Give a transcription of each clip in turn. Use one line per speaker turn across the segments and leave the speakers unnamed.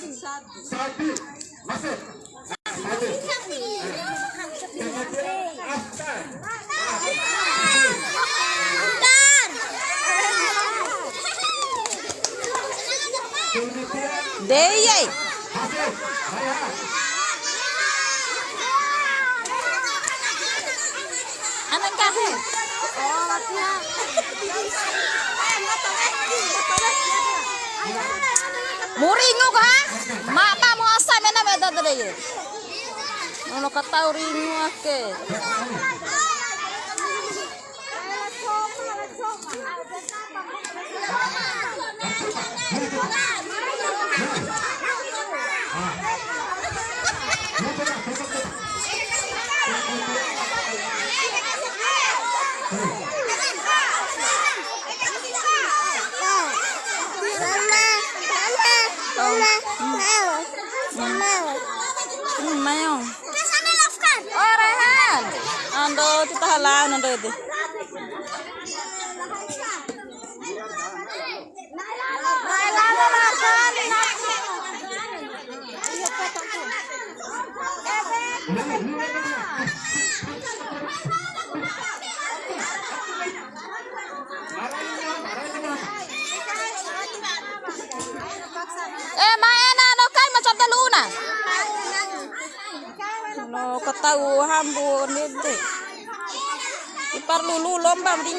Sabi. Masuk. Sabi. Kemudian Aftar. Kemudian
Deyay.
Hafiz. Raya.
Anong kasi? Muringo ka? Mapa mo asa me na meda dere. Ano ka tao ringo ake. No katahu hambu nede. Ipar lulu lomba di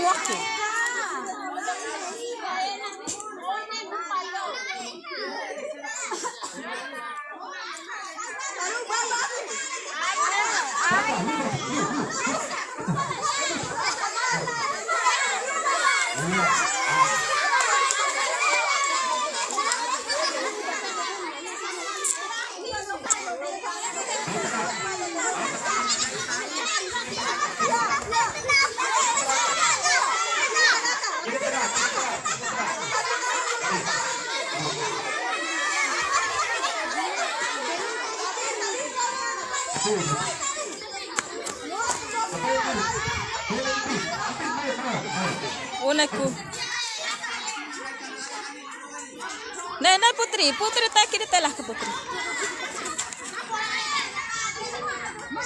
Ke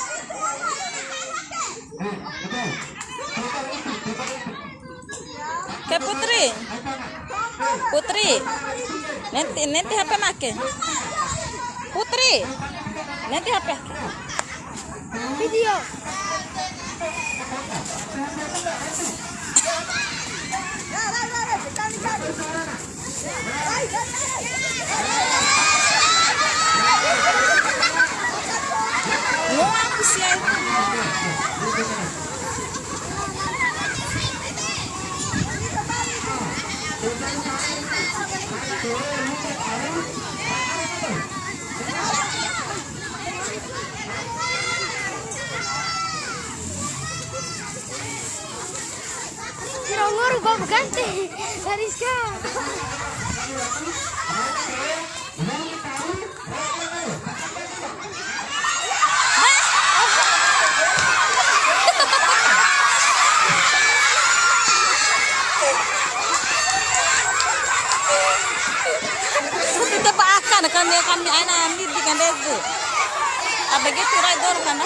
putri. Putri. Nanti nanti HP make. Putri. Nanti HP.
Video. Nguru gua ganti. Kariska.
Kita akan kami kami anak ambil di kan. Apa gitu rai dor kan?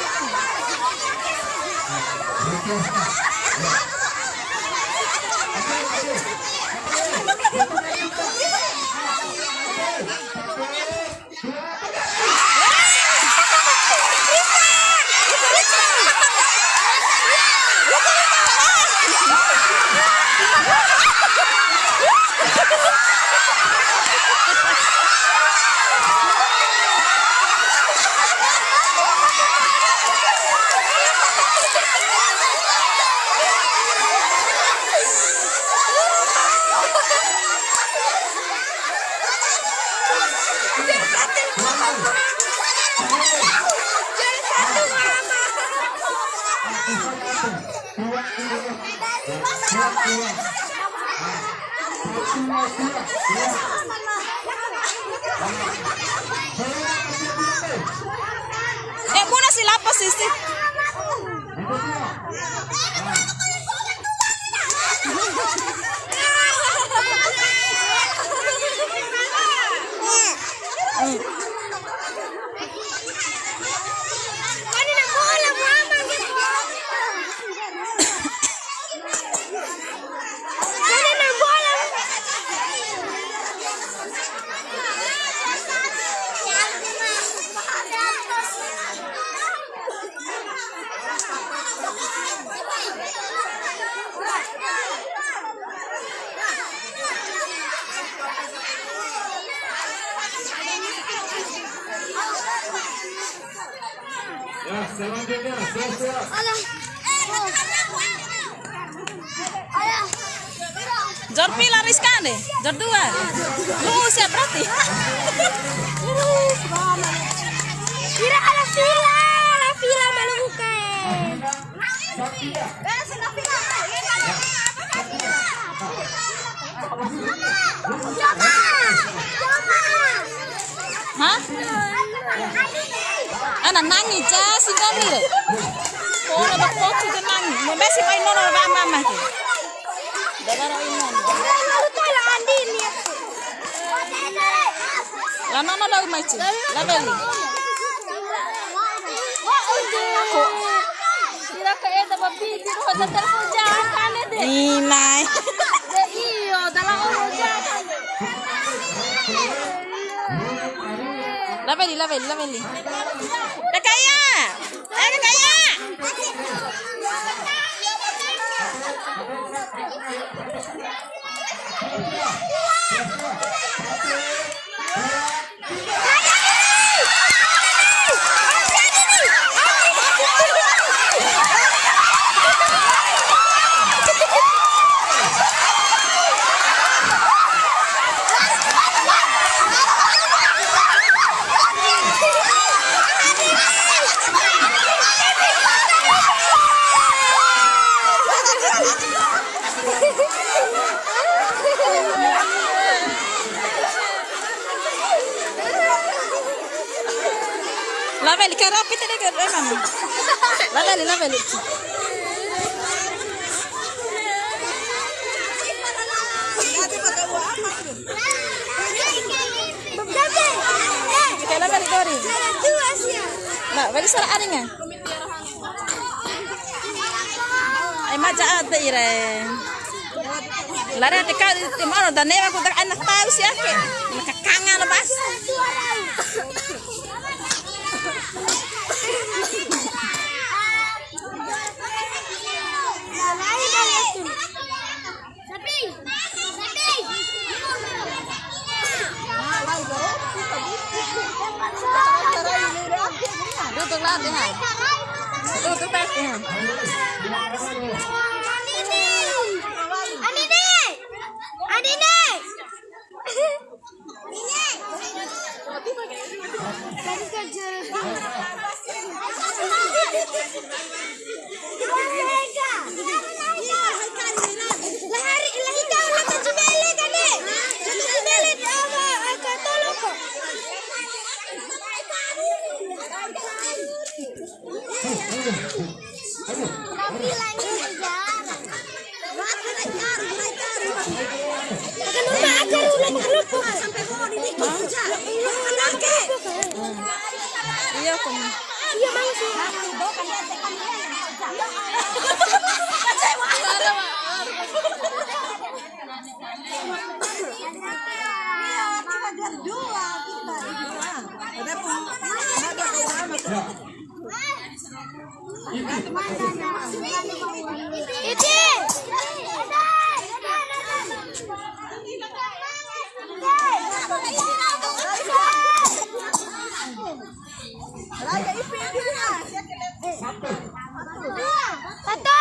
Aneh aku tak anak tahu
sih ake. Maka
kangen lepas. Tunggu. tunggu, tunggu. Tapi lanjut aja. cari ulang
kerupuk sampai bawah ini kerja iya ke iya
kom
iya
mang iya dua ada ada Iti! Satu. Satu.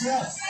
Coba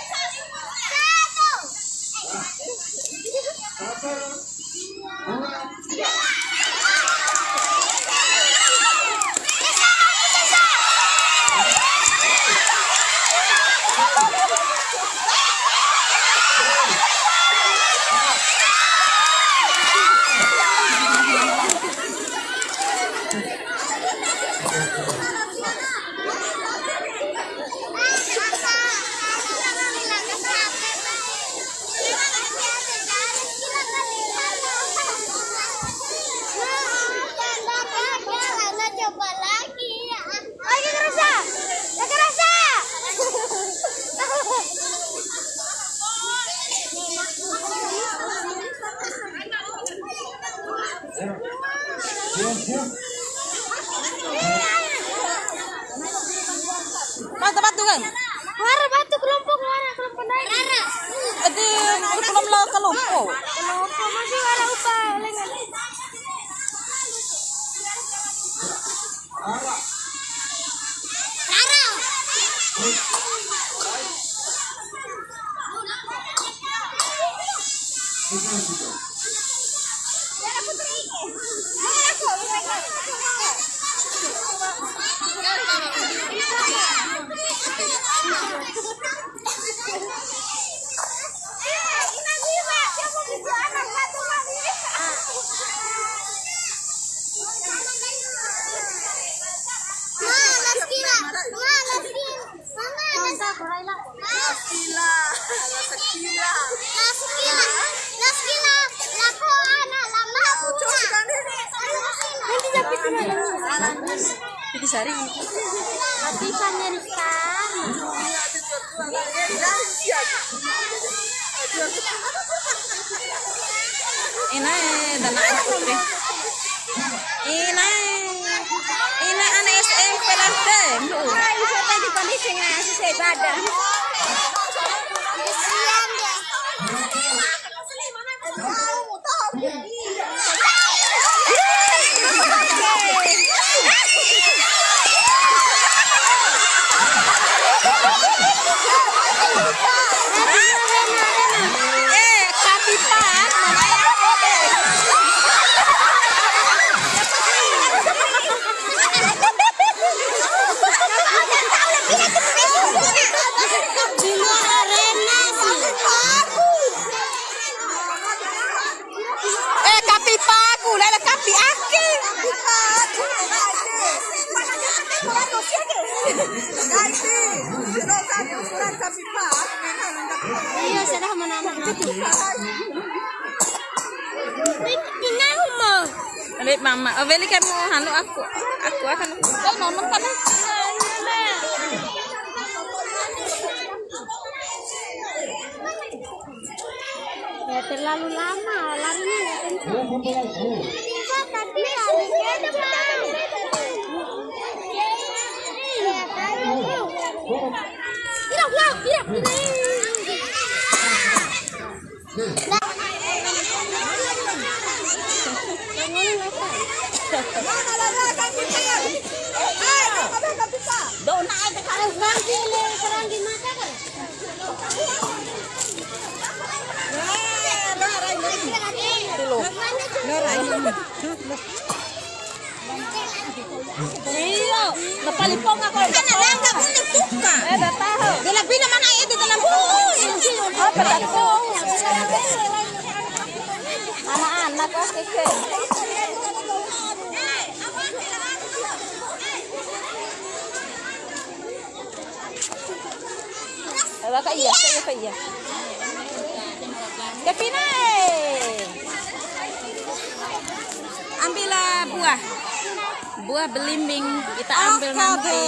Kade,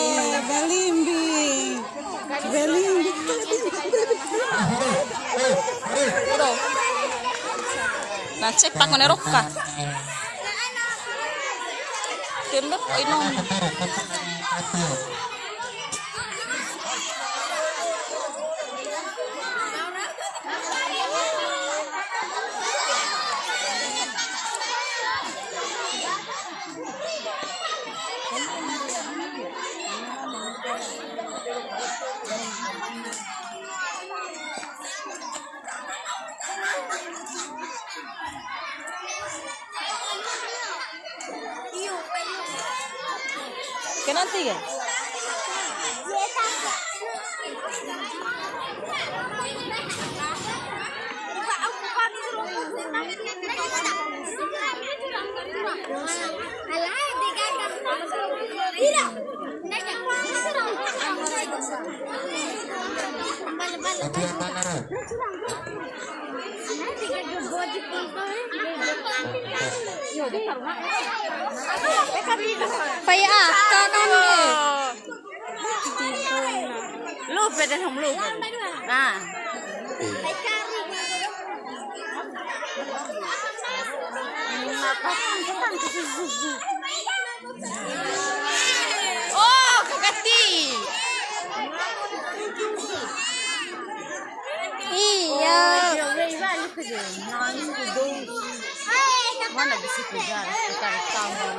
Belimbi, Belimbi, Nah, cek pak ngene. Tembak. kenal sih Hati-hati, kita ambil nanti.
Belimbing. Belimbing.
Bro. Nah, cek pak menerokka. Kemot inom. Kenapa tiga?
Paya ah, kanan
Lu beda sama lu. Nah, oh
Iya.
Mana bisa kerja? Bukan tambah.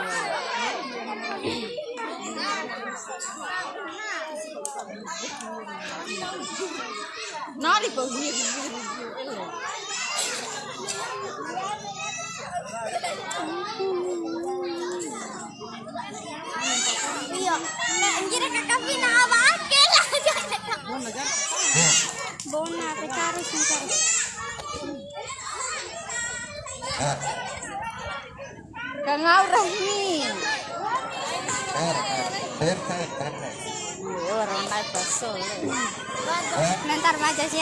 Nari kau gini.
Iya. Anjir kakak pina apa akeh lah. Bona pecari singkar.
Kang Aurah nih. Orang naik baso.
Nanti aja sih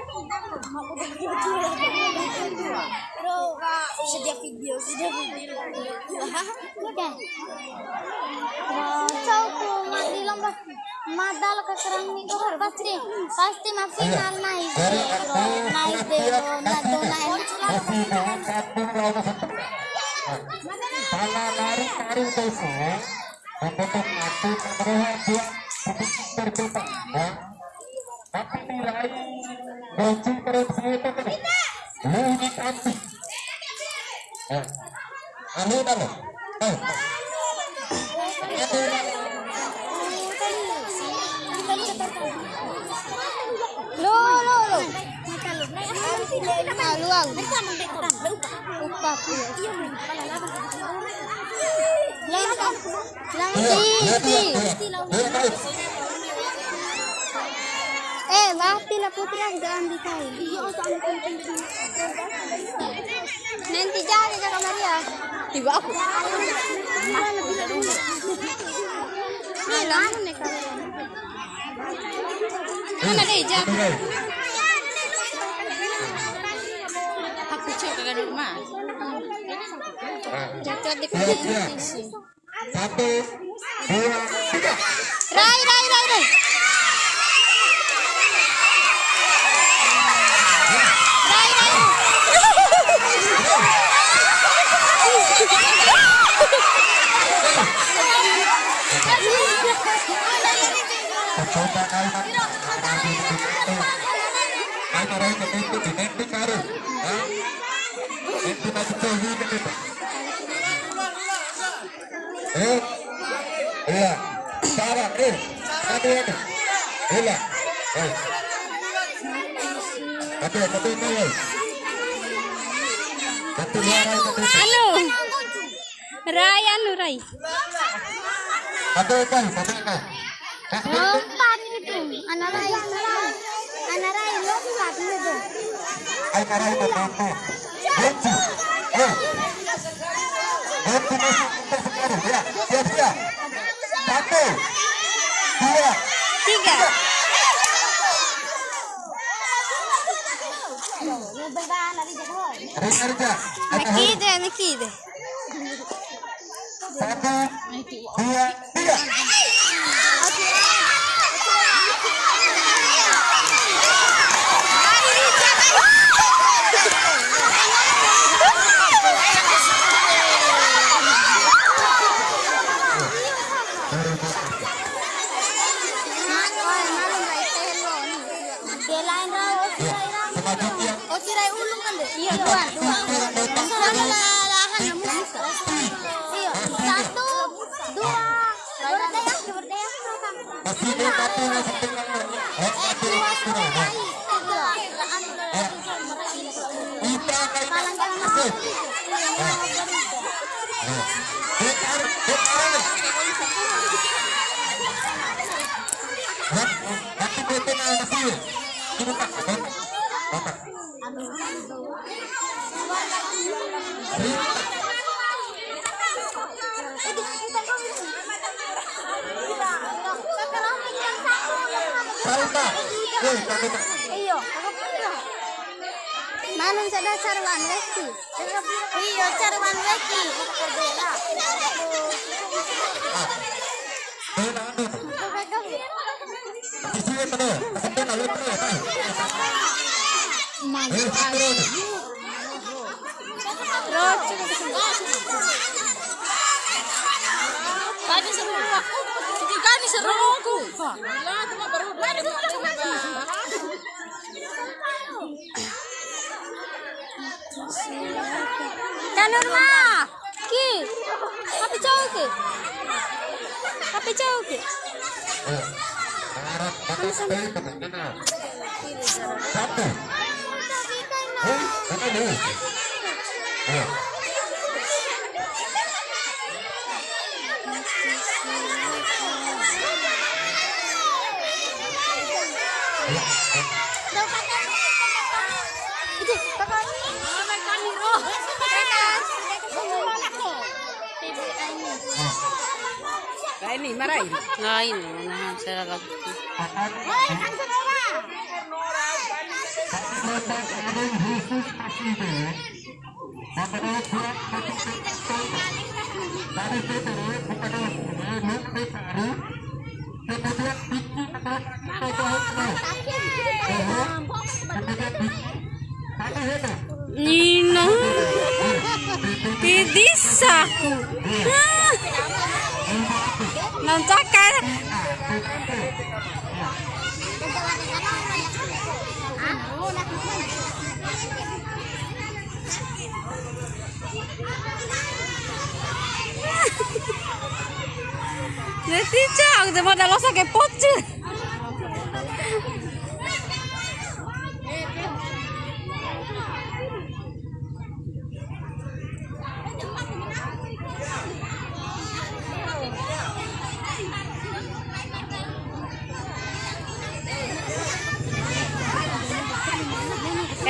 Pero sudah video, sudah video. Tahu tuh mati lomba madal ke kerang itu pasti pasti masih final naik naik deh naik naik
lawan satu. Pala lari dosa. Untuk. Ya. Tapi nilai saya itu kan. Kanti. Eh. Anu dalo. Eh.
Lo lo lo. Malu aku. Lupa di. Eh, mati lah putri ang daan di tayo. Nanti jadi ka Maria.
Tiba aku. Cek ke rumah.
Jatuh di
Siap, siap. Satu, dua, tiga.
Rai, rai, rai. Rai,
Satu.
Ano? Ray, ano Ray?
Satu ikan, satu ikan.
Lompat itu. Anak rai, anak rai lompat itu.
Maray ka dito. Ganti. Eh. Ganti masuk kita sekarang. Ya, siap, siap. Satu. Dua.
Tiga. Nakide, nakide.
Satu, dua, tiga. Kalor ma. Ki. Tapi jauh ke? Tapi jauh ke?
Harap betul sekali teman-teman. Satu. Eh, betul nih. Ya.
Itu kakak. Nino. Pedi
saco. Não toca.
Nanti cak, udah mau dalam sakit pocong.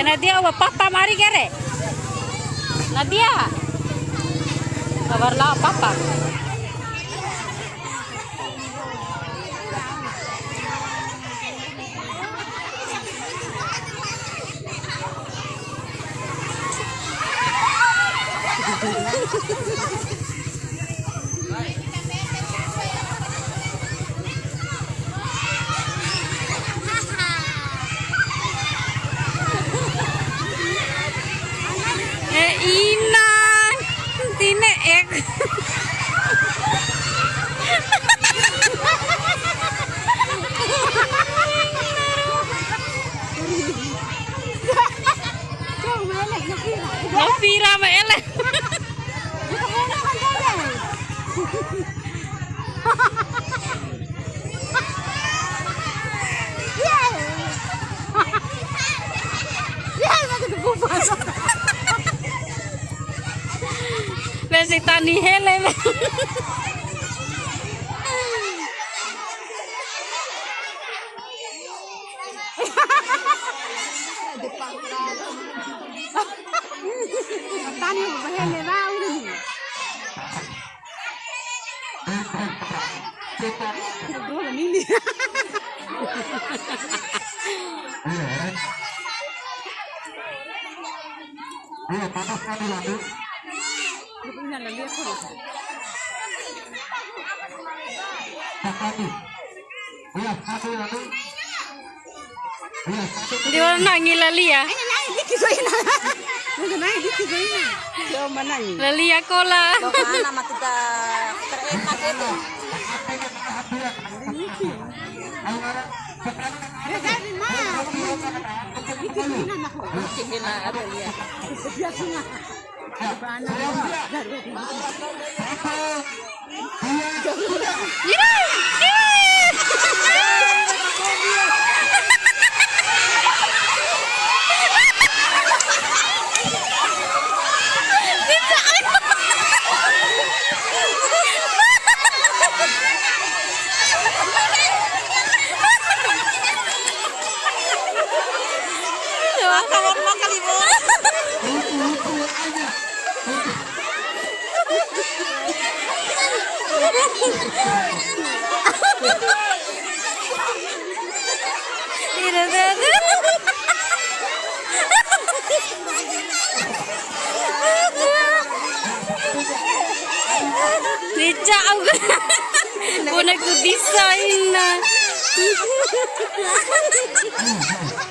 એ નદી હવે પપ્પા મારી ઘેરે નદી ખબર લાવ પપ્પા Ha ha ha ha! Lah papa. Eh inang. Tine ek. Novira ma ele. Besi tani hele.
Tani mo bahele ba udah nih. Dua ini.
Iya, panas sekali lalu.
Ini lagi aku.
Satu. Iya, satu lalu. Iya, satu.
Di mana nangi lali ya?
Naik dikit so ina. Udah naik dikit so ina. Yo mana nih?
Lali ya. Kola.
Mana? Mah tidak terenak itu.
Ya jadi mah. Dikit so ina nak.
Hina ada lihat.
Biasa na.
Ira! Kamar makan ibu. Tidak ada. Tidak aku. Bonek ku desain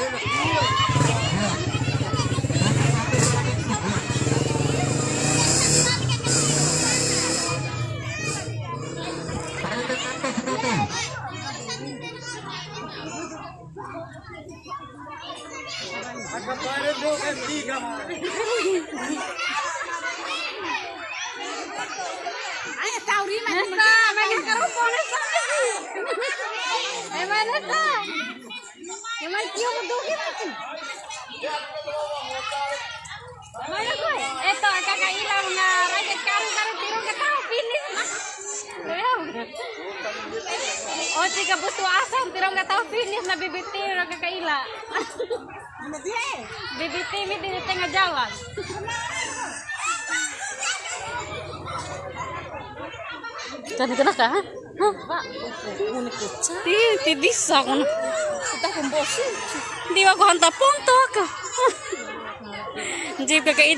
Ay,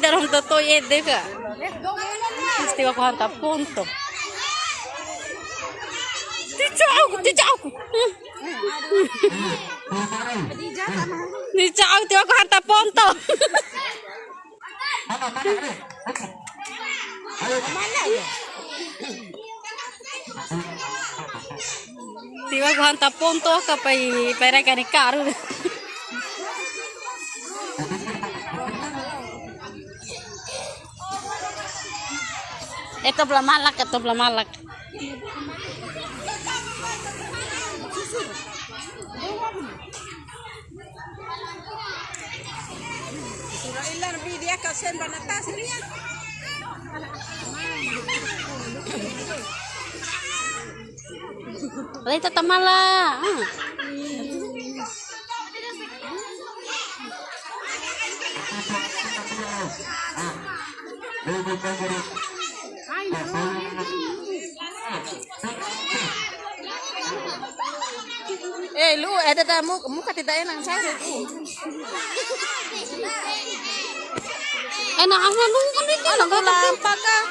Hindi ka kaidar hong totoy ede ka. Di ba ko hanta punto. Ti chao ko, ti chao ko. Ti chao, di ba ko hanta punto. Di ba ko hanta punto ka pa pera ka ni karo. Ito belah malak, ito belah malak.
Ilan video kau send bana tas ni.
Ito tamala. Ah. Eh, lu ada tamu muka tidak enak saya. Enak aja lu kan itu nggak lampak kah?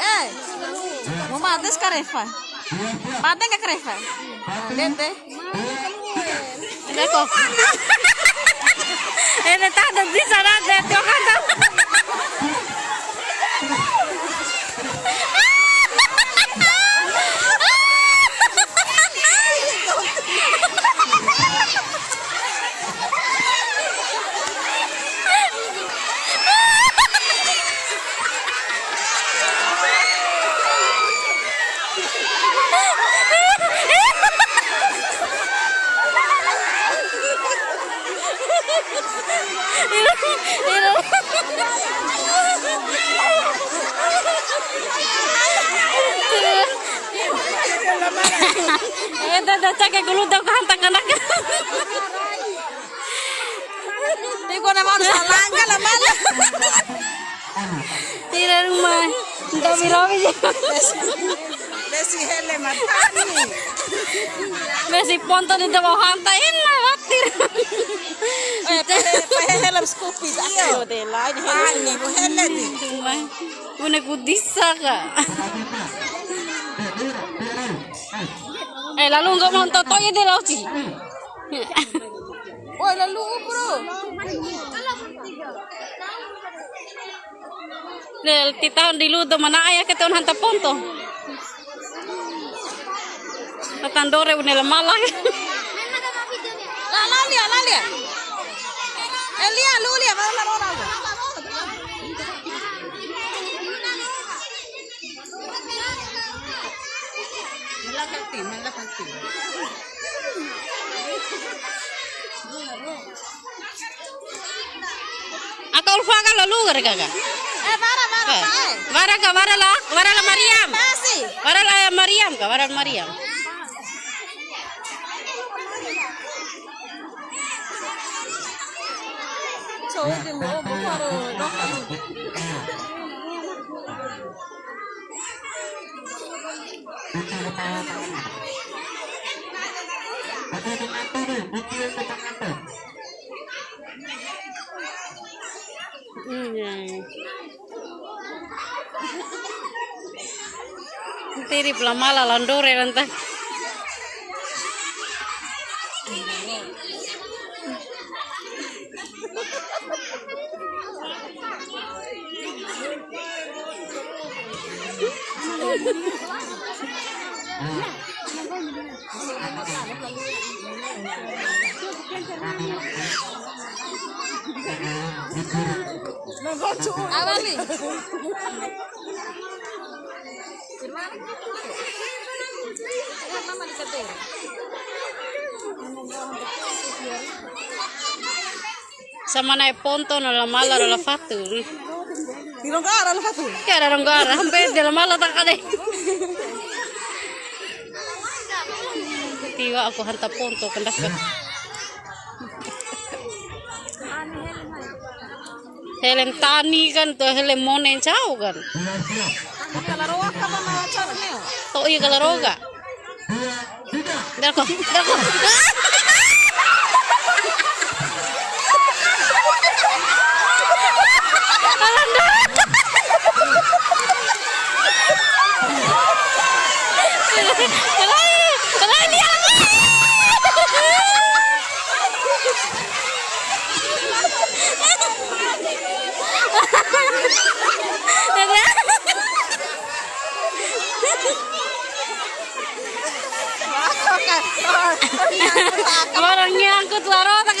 Eh, mau mates ka Reva? Mate ka Reva? Lihat deh. Ini kok. Ini tak ada di sana deh, tuh kan. Eh, dah cakap gulu dah kantang anak. Di ko na mau salangga lah malah. Tidak rumah. Tidak birawi.
Desi hele matani.
Besi ponto di daw hantain na watir.
Eh, pahe pahe hele skupi iyo de la hani mo hele di.
Una kudisa ka. Eh, lalu nggak mau toto ya di laut sih.
Oy lalu bro.
Del tita di ludo mana ayah ke tahun hanta ponto. Tatandore unel malah.
La la lia la lia. Elia lu lia ba la. Malakati, malakati.
Ako ulfa ka lalu gara gaga.
Eh, marah, marah, Pak. Eh.
Wara ka wara la, wara la Mariam.
Masih.
Wara la Mariam ka, wara la Mariam.
So, di mo, bukaro, dokter.
Butir kepala tangan. Ada di mantu nih, butir ke tangan tuh.
Tiri pula mala landore. Sama naik ponto na la mala la fatu.
Tirong ka aral ka to.
Kaya rong gara, hampe de la mala tak kade. Tiwa aku hanta ponto kendak ka. Helen tani kan to helen monen chau kan.
Siap, siap.
Kalau roa ka ba na chara neo.
To iya kalaroga.
Dua, tiga.
Dako, dako. Orang nyangkut laro tak.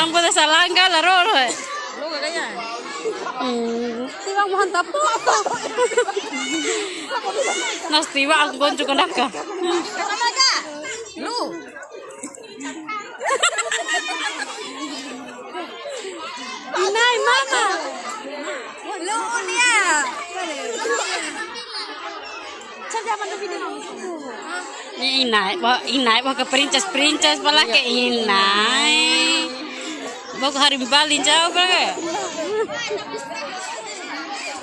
Ang puta sa langga laro ro.
Lu ka kaya.
Hmm, tiba mo hantap po. Nas tiba ang gonjo ko naka.
Sama ka. Lu.
Inay mama. Inay, ba inay ba ka princess princess pala ke inay. Ba ko hari balin jauh ke?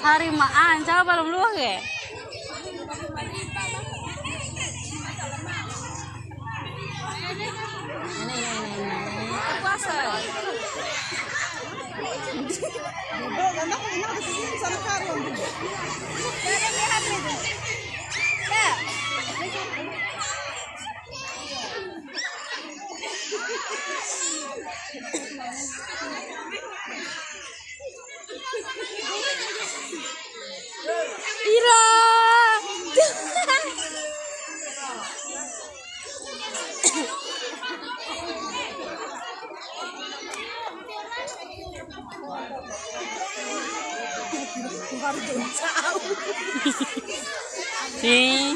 Hari maan jauh belum lu ke?
Puasa. 伊拉，哈哈哈！玩点操。
Ira. Nih,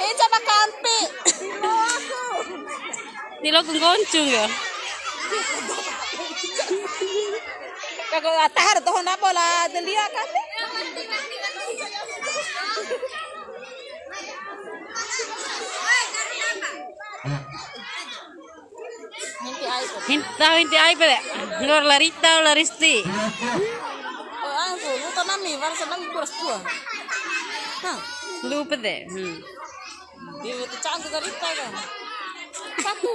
Eh, coba kampi.
di lo kung goncung ya.
Kago atahar to na bola delia kampi.
Hinta hinti ay pa. Ngor larita laristi.
Oh, angko, luto nami, para sa nami kuras tua. Ha,
Lupa deh. Hmm.
di itu canggih garita kan. Satu.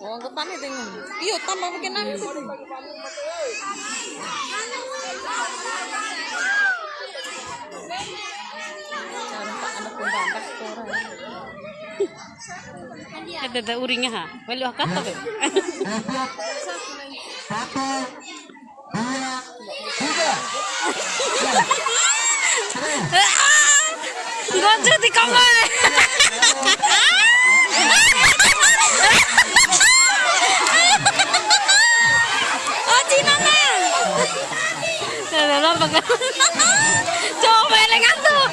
Oh, ang tani tingin. Iyo, tama bikin namin. Cara pak anak pembantas orang.
Ada ada uringnya ha. Wali kata.
Satu, dua,
di kamar. Oh, Cina na. Ada lomba kan. Coba elengan tuh.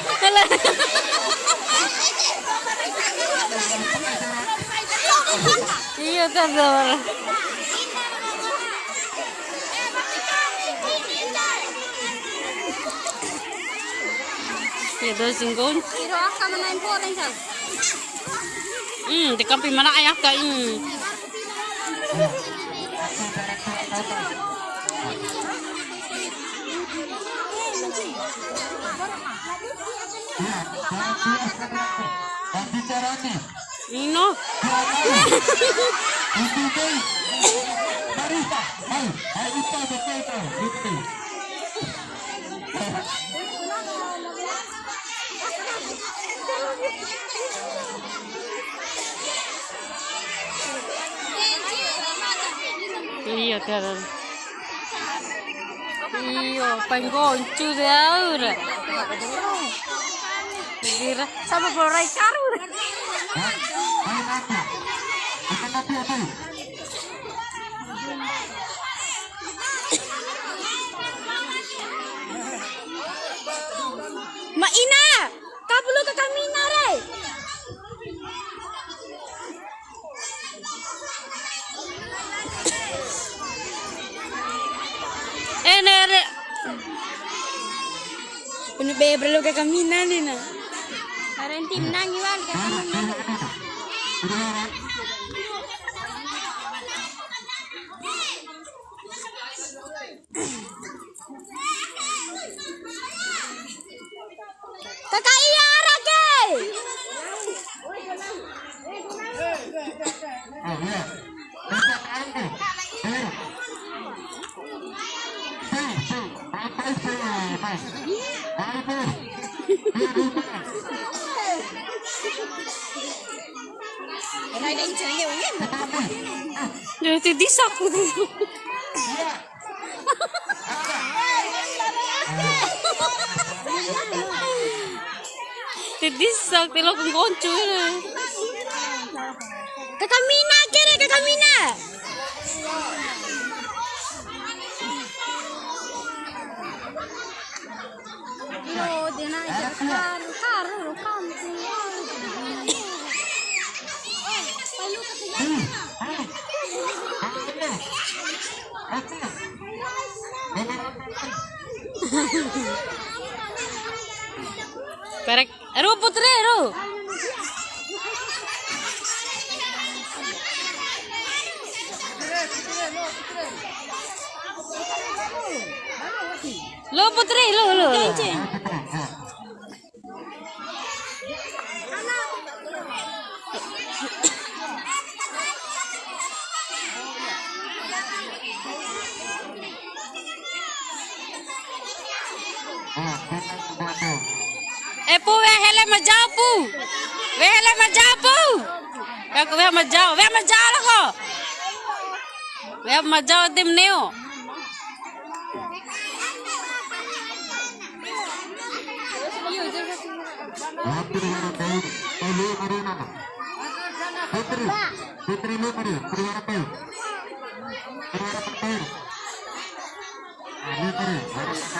Iya kan Ya doon singgon.
Pero aka man na important siya.
Hmm, di kampi mana ayah ka
nih,
Ino.
Ikuti barista. Ayo, ayo itu betul itu.
Iya, Dara. Iya, pengoncu Daur. Kira sama Borai Karu. Hah? Hah? Hah? Perlu ke kami nare. Eh nere. Punya be perlu ke kami nare na.
Karen tim nang iwan ka kami.
Mas. Ayo tuh.
Jadi ti disak ko dito. Ti disak ti lo kung koncho eh. Kakamina kere kakamina.
Yo, dina ja kar kar ro kam si.
Perek. Ru putre ru. Lo putri lo lo. Eh pu we hele ma jao pu. We hele ma jao pu. We ko we ma jao, we ma jao la ko. We ma jao dim neo.
Putri, Putri lu Putri, Putri warna tahu. Putri warna tahu. Nah, lu Putri, warna tahu.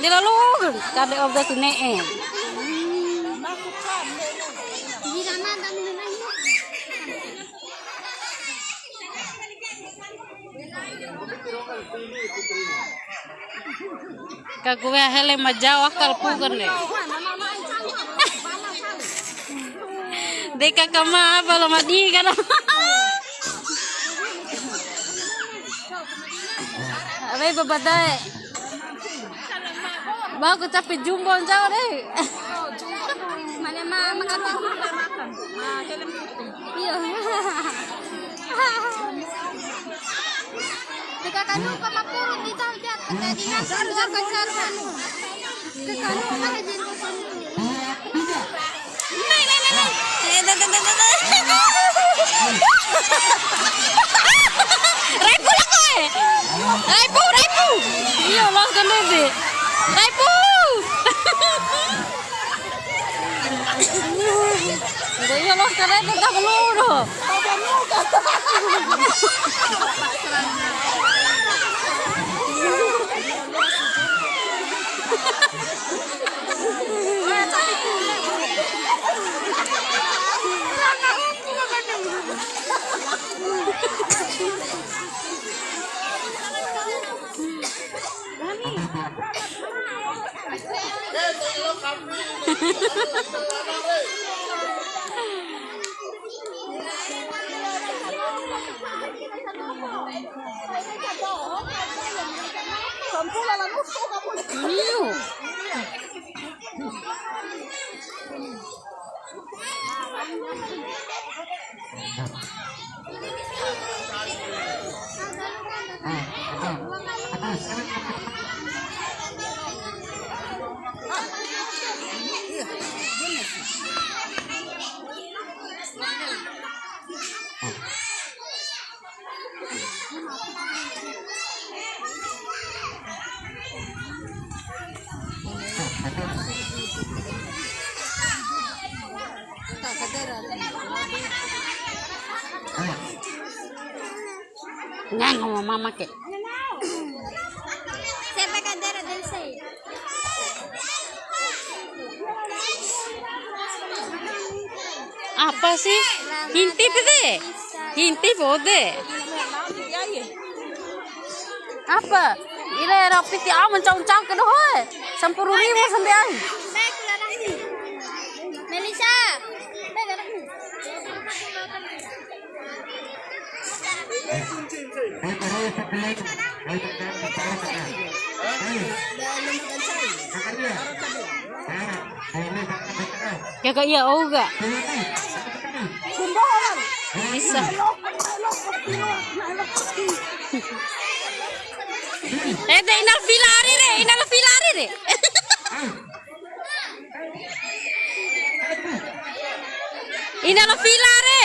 nilalugan kada abda
tineen kaguya hele majaw akal pugan ne deka kama balo madi kana abe babadae. Ba ko capek jumbo jauh deh.
Mana ma makatang Iya. Jika kanu ka mapurot dito diyan kasi di sa jar ka jar kanu. Ke kanu ka hajin ko
Nei nei nei nei. Eh, da, da, da, da, da. Raipu lah kau eh. Raipu, raipu. Iya lah kan deh. Raipu. Iya lah kan deh tak peluru. Iya. Ngang sama mama ke.
Siapa kadera del say?
Apa sih? Hintip deh. Hintip deh. Apa? Ila rapi ti aman caung-caung ke doh. Sampuru ribu.
Baik larang. Melisa.
Kagak iya oga. Bisa. Eh, deh inal filari re, inal filari re. Inal filari.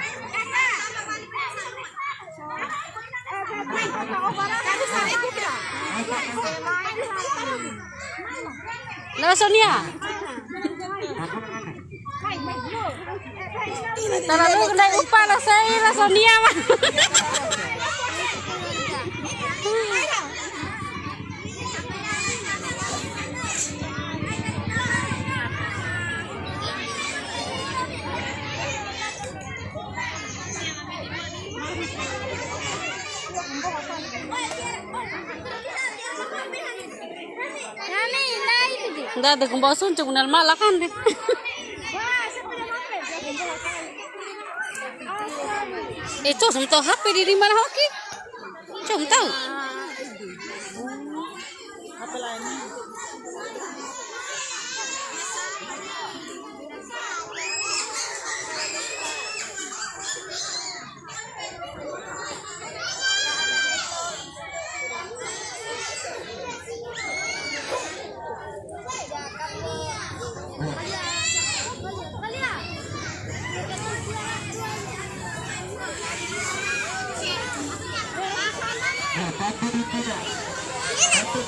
Lawa Sonia. Terlalu kena upah lah saya lah Sonia mah. Enggak ada gembos suncung nal malah kan deh. Itu semua HP di mana hoki? Cuma tahu.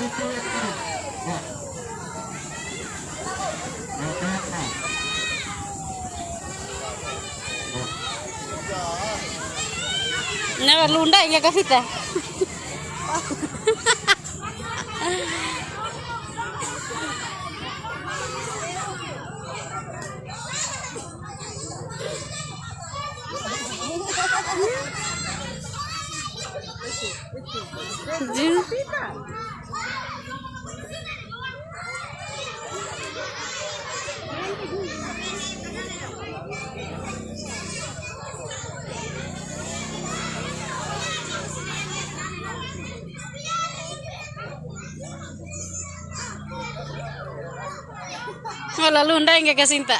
Never lunda inga kasita. Do you see that? Wala lunda enggak kasinta.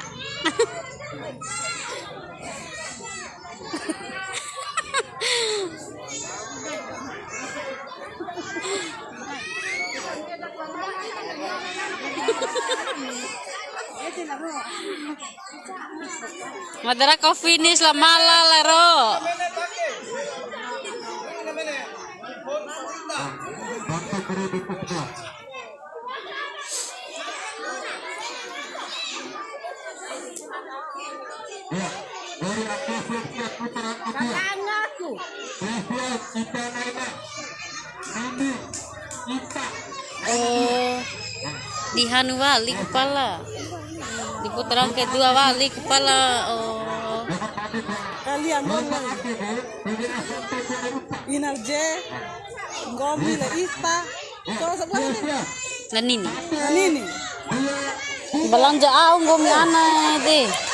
Madara kau finish lah malah lero. Oh, di Hanu wali kepala. Di putaran kedua wali kepala. Oh,
Kalian ngomong Inarje Ngomi le Ista Kalau sebelah ini
dan ini.
Dan ini
Belanja aung gomi ana deh.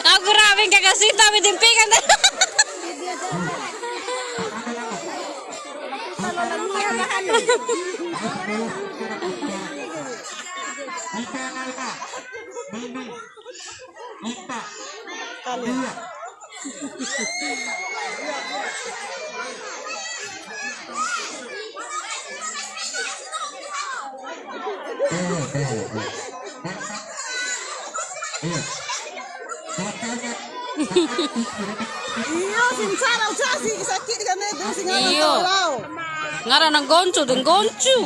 Aku ramen kakak Sita dijempikan.
Kita naiknya.
Iyo sinsara Ucasi sakit kan itu Singalan
Iyo. Ngara nang goncu dan goncu.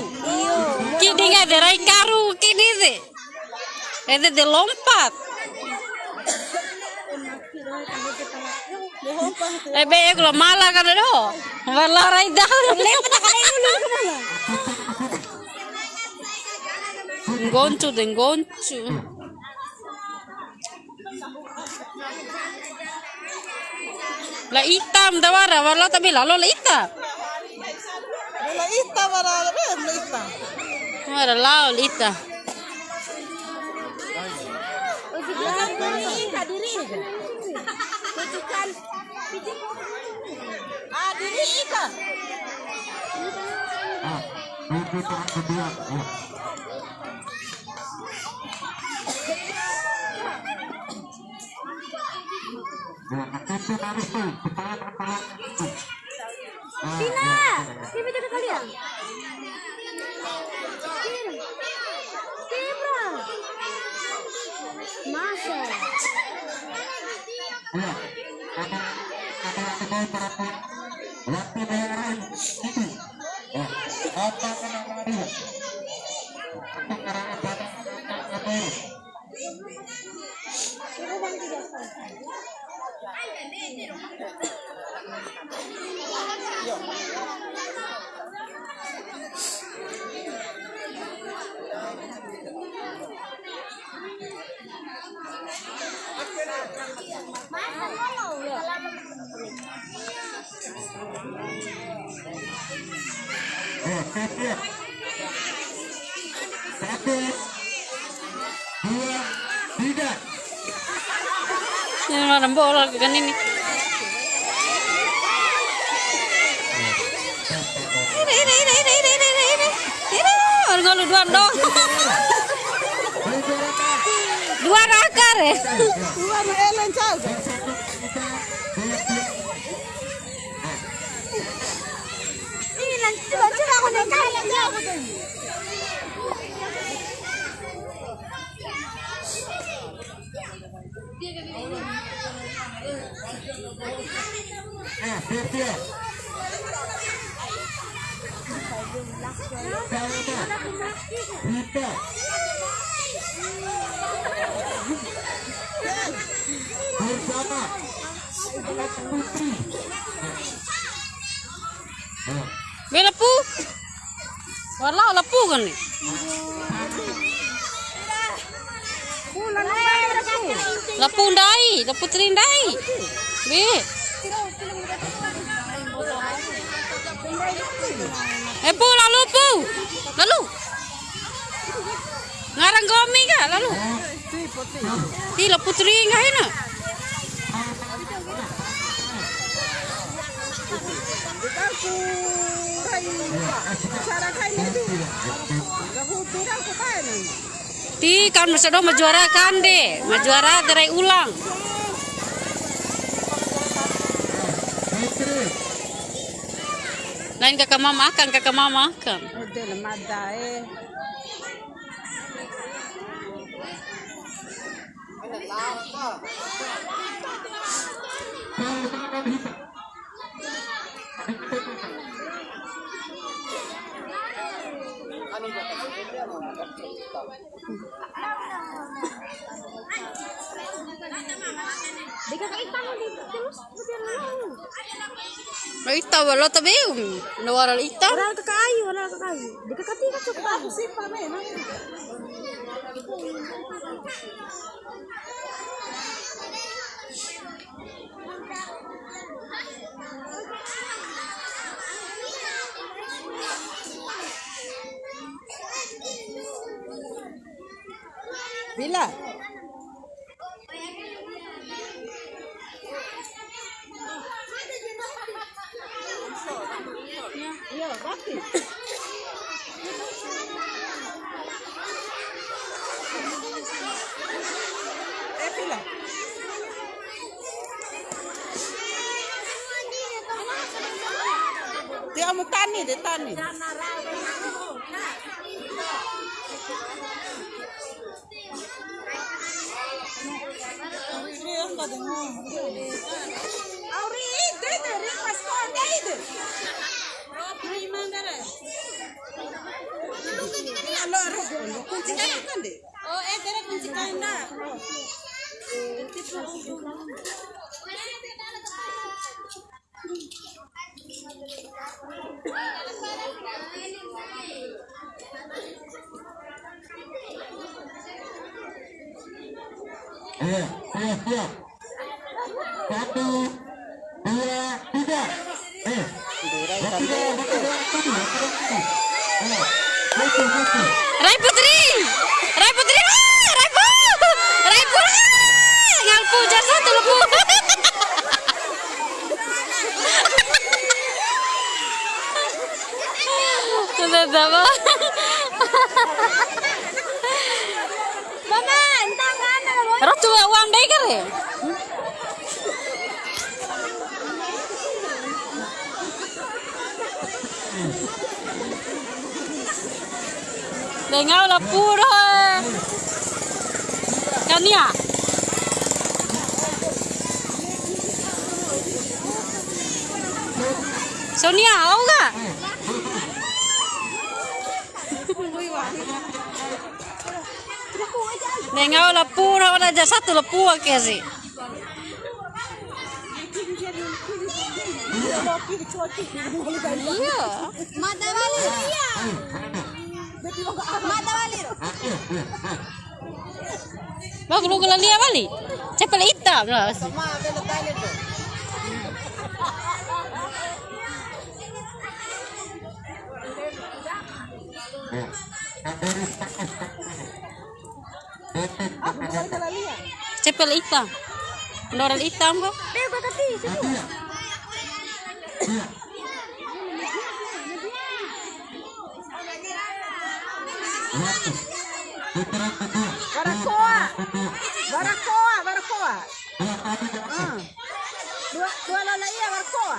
Kini nggak ada rai karu kini deh. Ada de lompat. Eh be kalau malah kan do. Malah rai dah. Goncu dan goncu. La hitam tawara, wala tapi lalu la hitam.
Bela Ista para Bela Ista
Wala lao la hitam.
Ah diri Ista
Ah, di putaran kedua. Ya, itu harus tuh.
Kalian. Kibra. Masa.
Ya. Ada ada. Satu, dua, tiga.
Ini mana bola kan ini. Ini ini ini ini ini ini ini. Ini orang ngalu dua dong. Dua rakar eh.
Tuan Ellen Charles.
Ih, nanti coba-coba aku naik kaya
Bersama putri.
Lepu. Lepu kan ni. Lepu dai, lepu terindai. Be. Eh pu lalu pu. Lalu. Ngarang gomi ka lalu. Ti lepu teringa hina.
Aku rai cara kain itu. Aku turang aku kain.
Ti kan masa do majuara kan deh. Majuara derai ulang. Lain kakak mama makan, kakak mama makan. ita wala tabi um. Nawaral ita.
Wala ka kayo, wala ka kayo. Di ka katika cukup.
Aku simpan eh. Bila? Iya, bakit? Eh, pila? Dia mau tani, dia tani. Deh? Oh, eh.
Eh, siap. Satu, dua, tiga. Eh, bertiga, tujuh, bertiga, tujuh. Eh, satu, satu.
Rai Putri. Rai Putri. Ah, Rai Pu. Rai Pu. Ah, Ngalpu jar satu lepu. Sudah sama. Coba uang deh ya? Dengar dah. Kan ya? Sonia, mau nggak? Dengar lepu dah ada satu lepu aja sih. Iya.
Mata balik. Iya. Mata balik.
Mau lu kalau dia balik. Cepet hitam lah.
Eh, Andori pakai Detik,
Cepet hitam. Doral hitam kok.
Dia kata ti.
satu ya.
Barakoa. Barakoa, Barakoa. Ah. Dua dua lola iya Barakoa.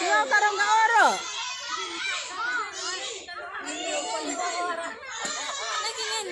dua
karong ka oro.
Nah,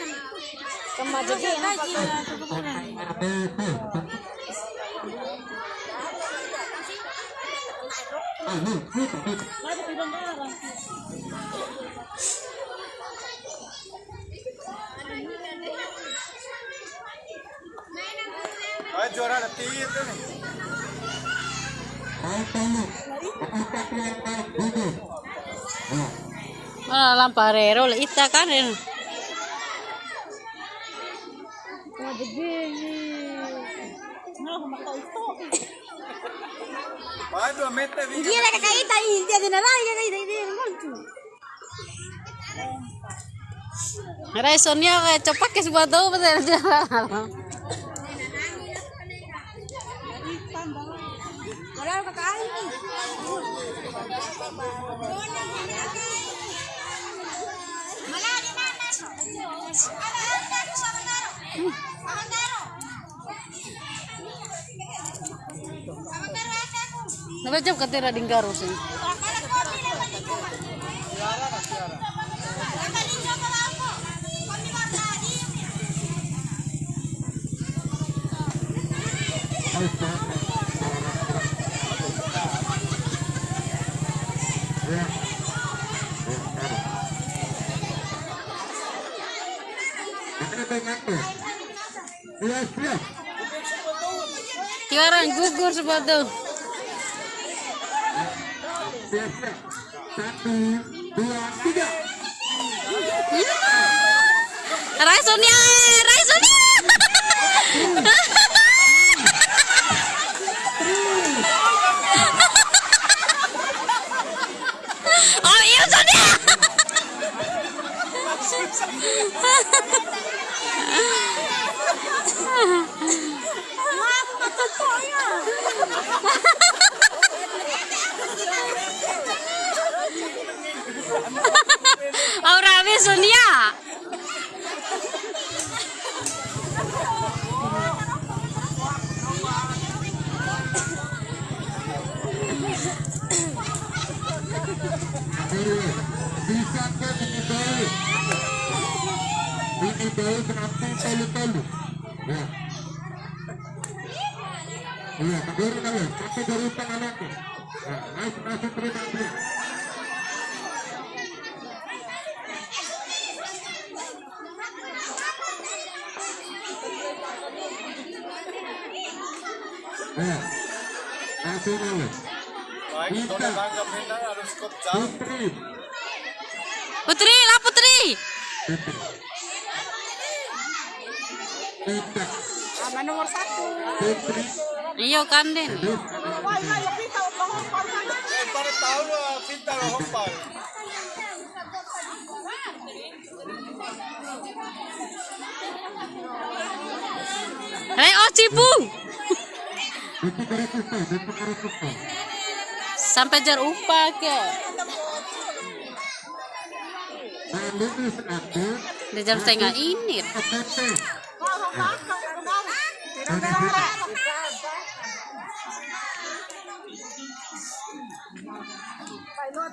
Mana lamparero le ita kan eh.
Gila kakaita ini dia dinalai kakaita ini muncul.
Rai Sonia kayak cepat ke sebuah tahu betul
Padahal kakak ini. Mana di mana? Ada ada aku sama Taro. Sama Taro.
Taruh. Ini banyak tuh. Siap, siap.
Tiaran gugur sebuah
siap. Satu, dua, tiga.
Rai Sonia, eh, Rai Sonia. Oh iya Sonia. Aura be Sonia.
Dulu. Bisa ke ini bau. Ini bau kenapa telu-telu. Ya. Iya, baru kalau sampai dari tangan aku. Nah, terima Putri,
Putri, lah Putri.
Putri.
Sama nomor satu.
Putri,
Iyo kan den.
terus
Wah, ini ya kita ulang
Rai oh. Sampai jar upah ke. Di jam setengah ini.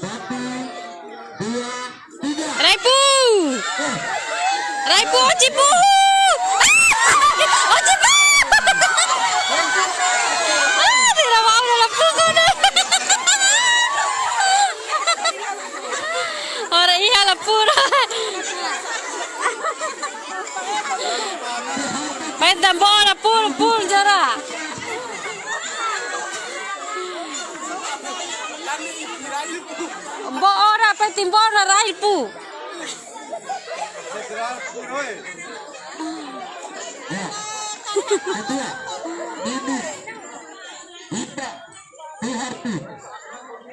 Satu, dua, tiga.
Raipu. Raipu cipu. Pura, Main tambora, pul, pul, jara. Bo ora pe timbora rai pu.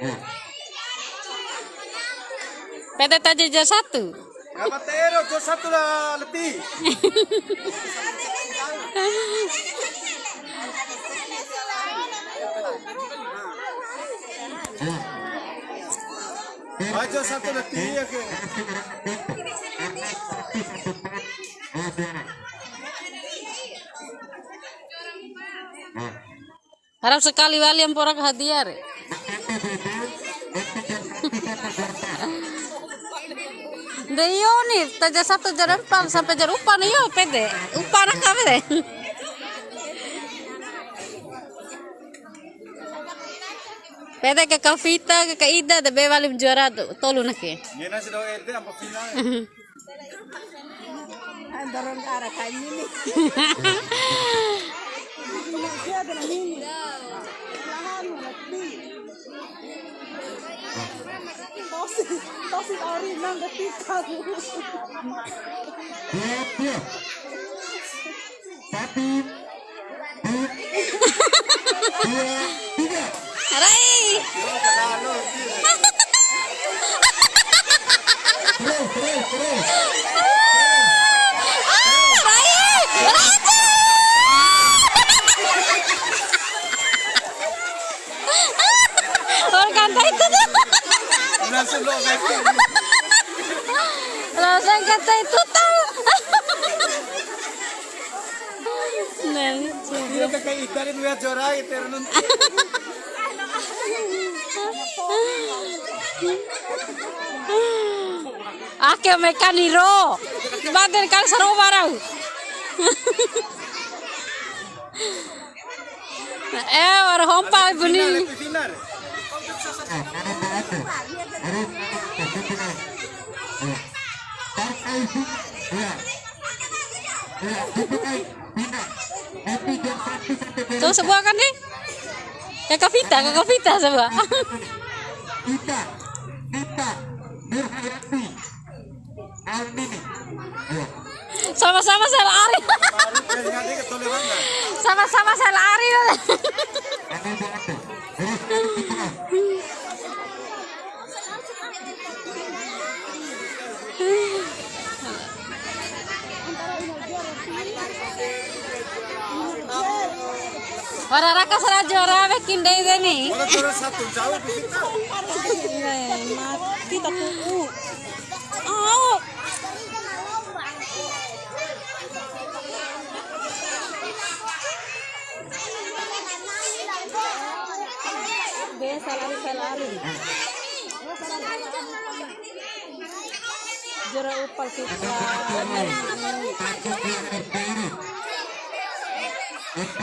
Yeah.
PT Tajaja satu.
Kapatero, ko satu lah letih.
Ya.
Aja satu letih ya ke.
Harap sekali wali yang porak hadiah. re. Deyo nih, taja satu jalan pan sampai jar upan yo pede. Upan apa pede? Pede ke Kavita, ke Kak Ida, de be wali juara tuh, tolu nake.
Ngena sih doa ente apa final.
Ang daron ka ara. Siya din ang nini. Lahan mo nagdi. Tosi, tosi ori nang gatika.
Dua, dua. Tiga. Terus, terus, terus.
Aray! Raja! Orang kanta itu tuh. Orang kanta itu. Nah,
Dia.
Ake mekaniro. Badan kan seru barang. Eh, orang hompa bunyi.
Final.
Ah, mana berapa? Harus satu tiga. Ya. Partai sing. Ya. Ya, dipakai. Bina. Tapi jam satu sampai beres.
Tuh sebuah kan nih? Kakak Vita, kakak Vita sebuah.
Nurhayati. Almini. Ya.
Sama-sama saya lari. Sama-sama saya lari.
Ano berapa? Harus satu tiga.
Orang raka sara juara bikin deh ini.
Jora satu jauh kita.
Mati.
Oh,
upal kita.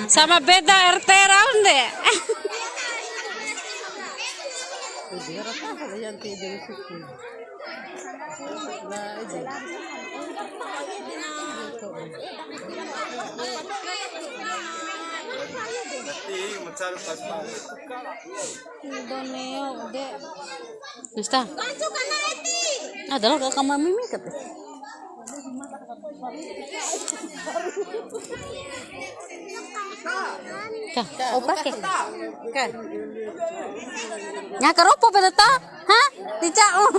Sama beda RT round deh.
Jura apa yang tidak
Kah, opa ke? Kah. Nya keropo pada ta? Hah? Tidak. Oh.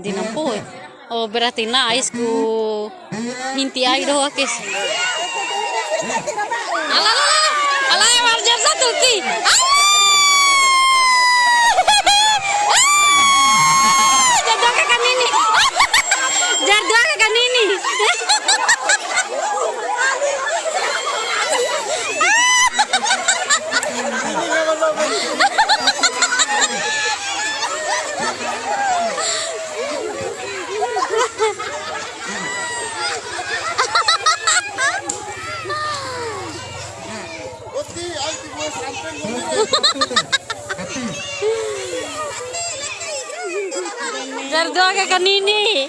Di eh. Oh berarti nais ku hinti ay doh akis. Alah alah marjar satu ki. Jadwal kakak ini. Jadwal kakak ini. Jadwal kakak ini.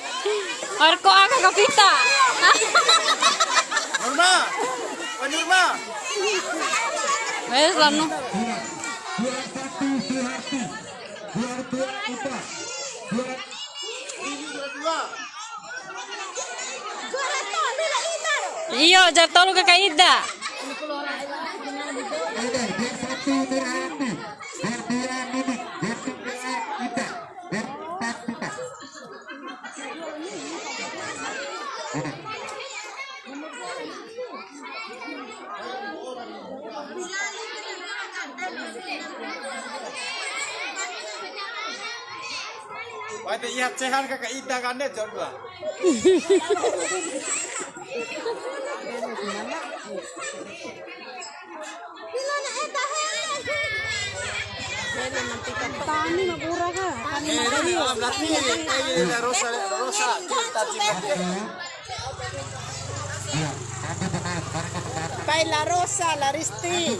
Arko aga kapita.
Norma! Norma!
Wes lanu.
Dua satu Suharti dua dua Ida dua
Iya, jatuh lu ke Ida.
Satu Nurhayati dua dua Nidik dua tiga Ida dua empat Ida Ada.
Pati ihat sehan kakak ida kan deh coba.
Tani ka.
Rosa rosa cinta cinta.
Kay La Rosa, La Risti.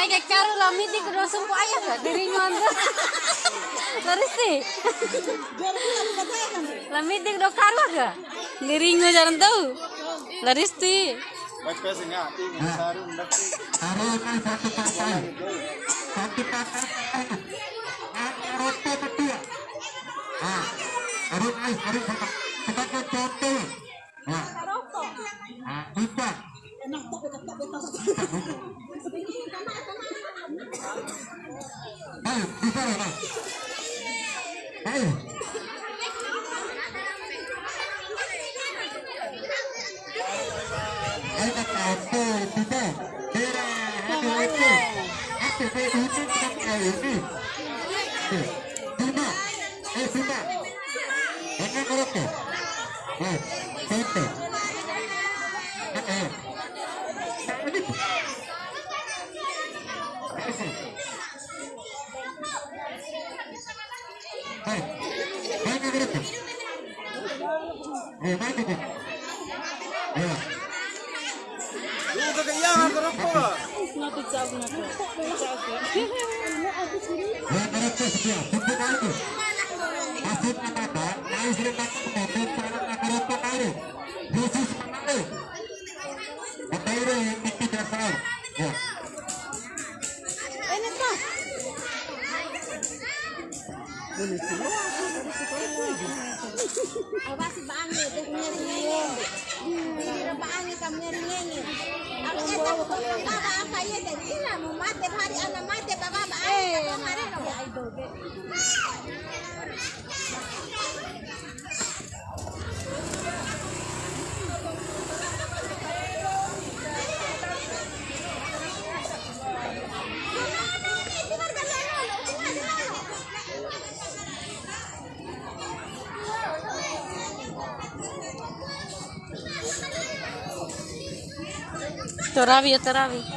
rai ke karu la miti ke dosum po ayah ga diri nyondo. Laristi. La miti ke do karu ga. Diri nyo jaran tau.
Ndakti.
Ayo,
તો
રાવીએ તો Ravi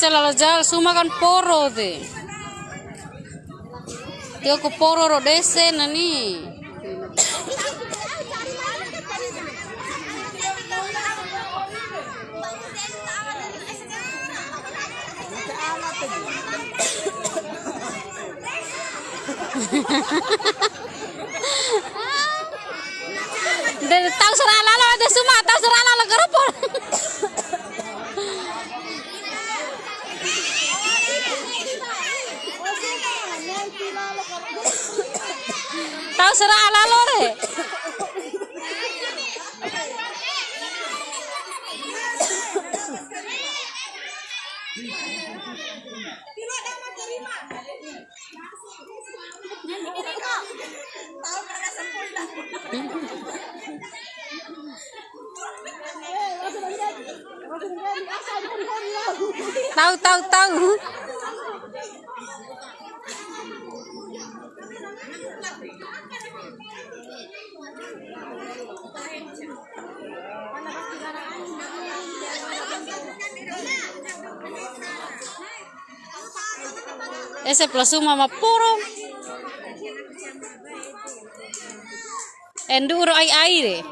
Ese la jal suma kan poro de. Tio ko poro ro dese nani. De tahu serah lalo ada semua tahu serah lalo kerupuk. tahu serah lalo re. Tahu tahu tahu. Plus mama puro. Enduro ai aire.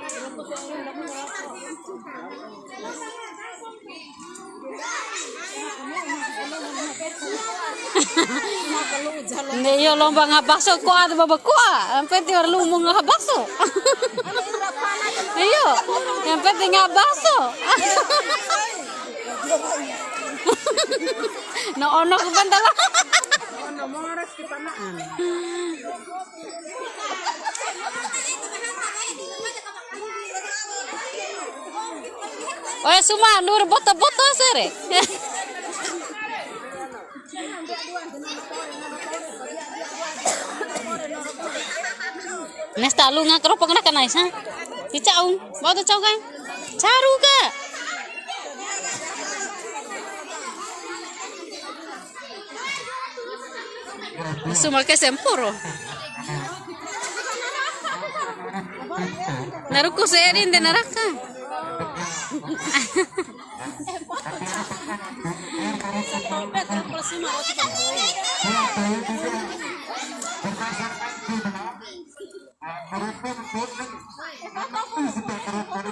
Hindi yo lomba nga baso ko at baba ko. Ang pwede war lumo nga baso. Iyo. Ang pwede nga baso. Noono ko bandala. Oye, suma, nur boto-boto sere. Nesta lu nga keropok na kanay sa. Di chaung, bawa tu chau kan? Charu ka. Suma ke sempuro. Naruko sa erin de naraka.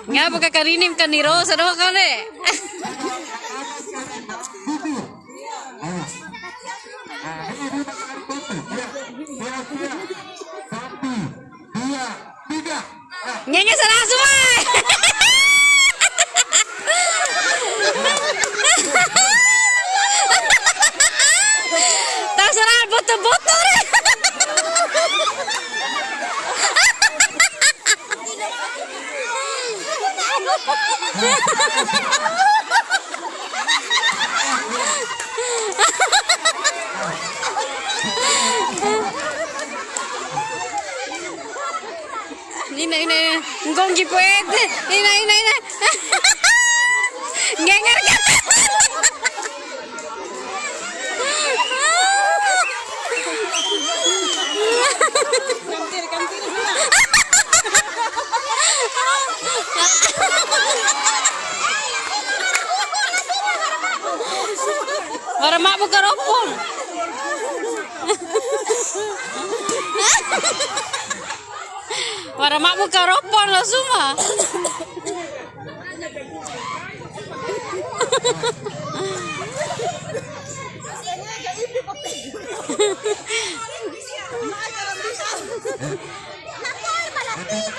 Nga pagkakarinim ka ni Rose, ano ka ni? Nyanyi sana semua. Tak botol-botol. Ina ina ina. Ngonggi puede. Ina ina ina. Ngenger ka. Para mak buka ropong. Para mak buka ropong lah semua.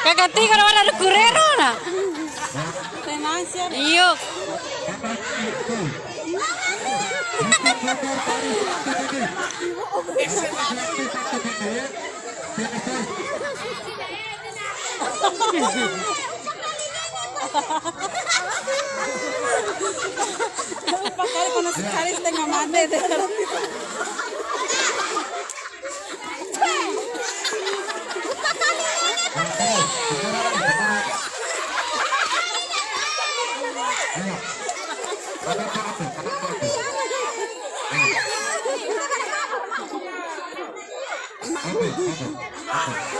Kakak tinggal ada kurero na. Iyo.
Pakali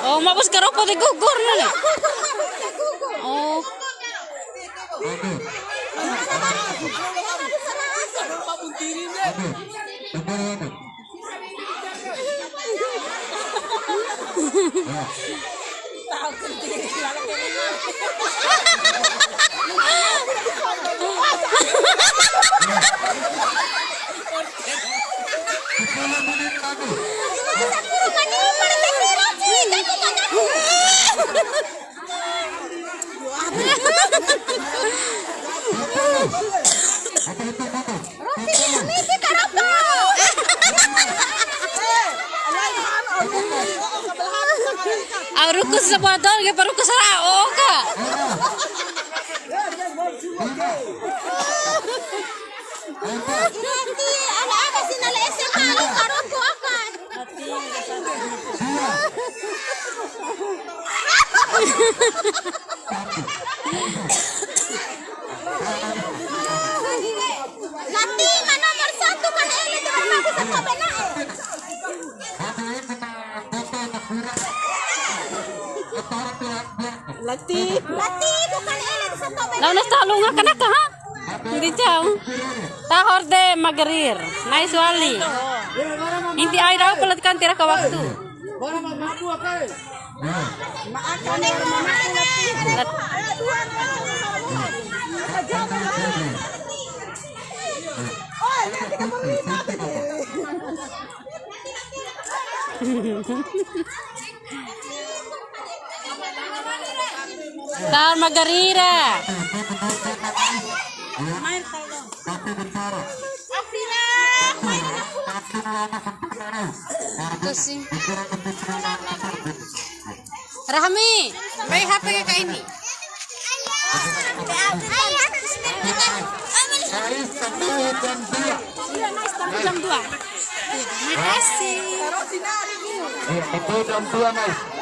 Oh, mabos ka ropo di gugur Tahor de magarir. Nice wali. Hindi ay raw palat kan tira ka waktu. Tahor magarira. Ito sih. Rahmi, may ka ini.
Ais satu dan dua.
Jam 2. Makasih.
Eh, Satu dan dua, Mas.